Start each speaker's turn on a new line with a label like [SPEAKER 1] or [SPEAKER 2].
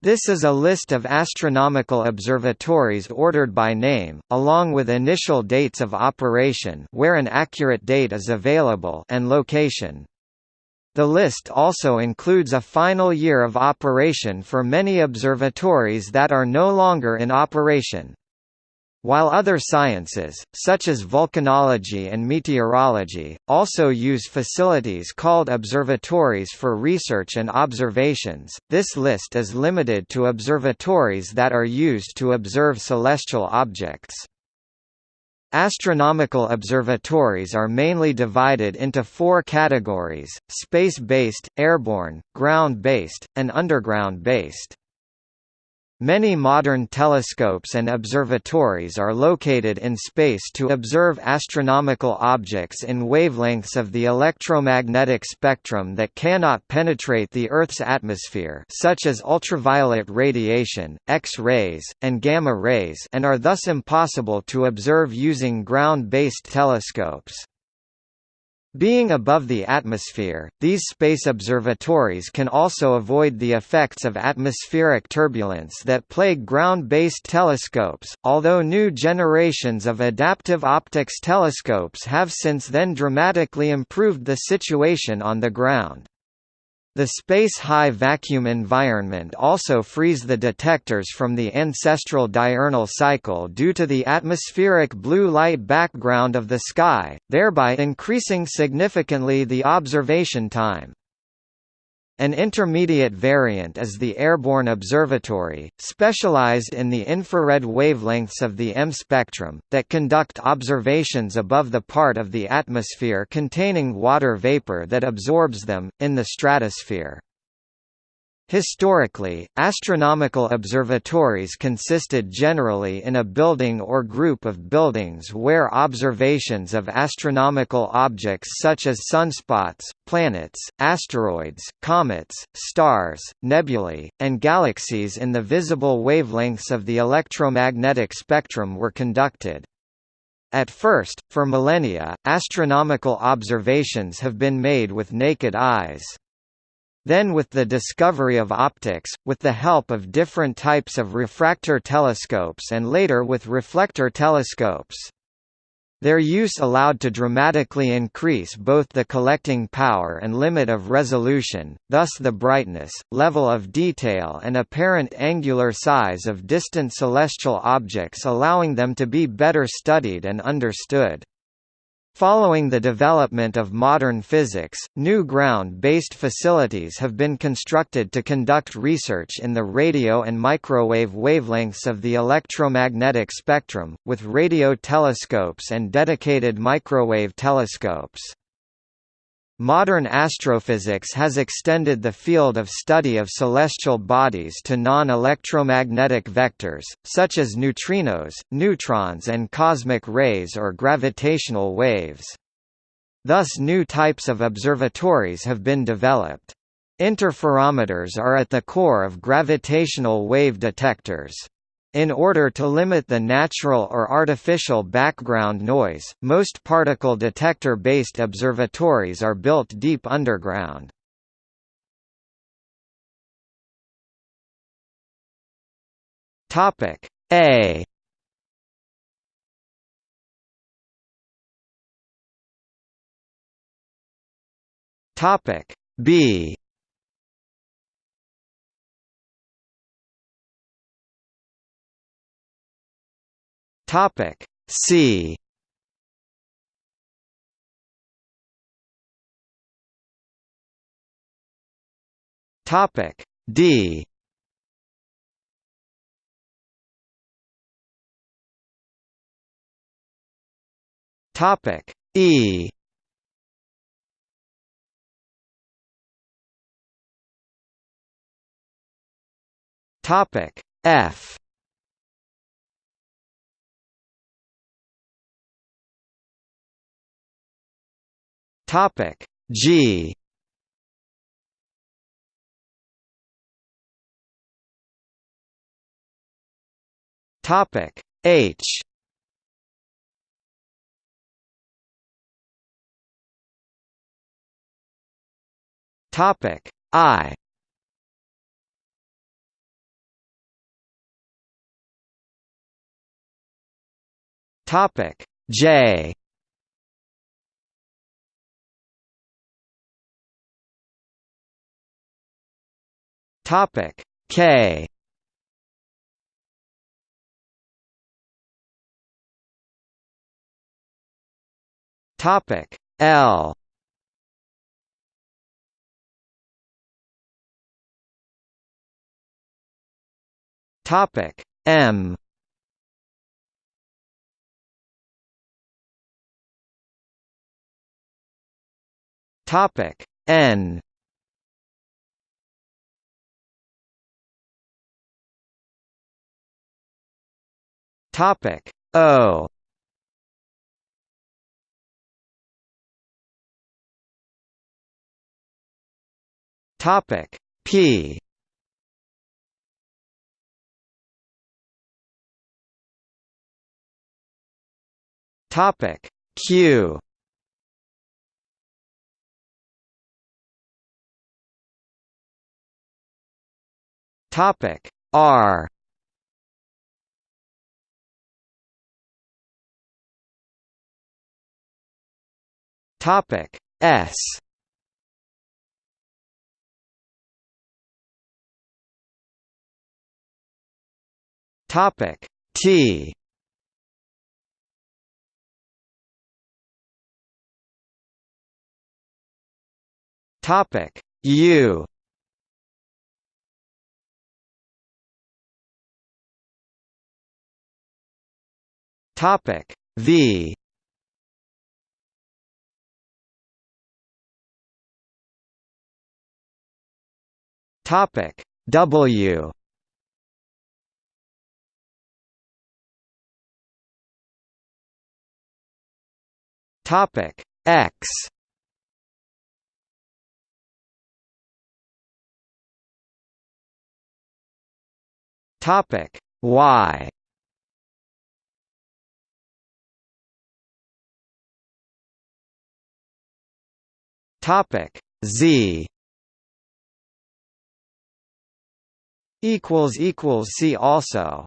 [SPEAKER 1] This is a list of astronomical observatories ordered by name, along with initial dates of operation where an accurate date is available and location. The list also includes a final year of operation for many observatories that are no longer in operation. While other sciences, such as volcanology and meteorology, also use facilities called observatories for research and observations, this list is limited to observatories that are used to observe celestial objects. Astronomical observatories are mainly divided into four categories, space-based, airborne, ground-based, and underground-based. Many modern telescopes and observatories are located in space to observe astronomical objects in wavelengths of the electromagnetic spectrum that cannot penetrate the Earth's atmosphere such as ultraviolet radiation, X-rays, and gamma rays and are thus impossible to observe using ground-based telescopes. Being above the atmosphere, these space observatories can also avoid the effects of atmospheric turbulence that plague ground-based telescopes, although new generations of adaptive optics telescopes have since then dramatically improved the situation on the ground. The space high vacuum environment also frees the detectors from the ancestral diurnal cycle due to the atmospheric blue light background of the sky, thereby increasing significantly the observation time. An intermediate variant is the Airborne Observatory, specialized in the infrared wavelengths of the EM spectrum, that conduct observations above the part of the atmosphere containing water vapor that absorbs them, in the stratosphere. Historically, astronomical observatories consisted generally in a building or group of buildings where observations of astronomical objects such as sunspots, planets, asteroids, comets, stars, nebulae, and galaxies in the visible wavelengths of the electromagnetic spectrum were conducted. At first, for millennia, astronomical observations have been made with naked eyes. Then with the discovery of optics, with the help of different types of refractor telescopes and later with reflector telescopes. Their use allowed to dramatically increase both the collecting power and limit of resolution, thus the brightness, level of detail and apparent angular size of distant celestial objects allowing them to be better studied and understood. Following the development of modern physics, new ground-based facilities have been constructed to conduct research in the radio and microwave wavelengths of the electromagnetic spectrum, with radio telescopes and dedicated microwave telescopes. Modern astrophysics has extended the field of study of celestial bodies to non-electromagnetic vectors, such as neutrinos, neutrons and cosmic rays or gravitational waves. Thus new types of observatories have been developed. Interferometers are at the core of gravitational wave detectors. In order to limit the natural or artificial background noise, most particle detector-based observatories are built deep underground. Topic A Topic B Topic C. Topic D. Topic E. Topic F Topic G. Topic H. Topic I. Topic J. Topic K. Topic L. Topic M. Topic N Topic. O. Topic. P. Topic. Q. Topic. R Topic S. Topic T. Topic U. Topic V Topic W. Topic X. Topic Y. Topic Z equals equals see also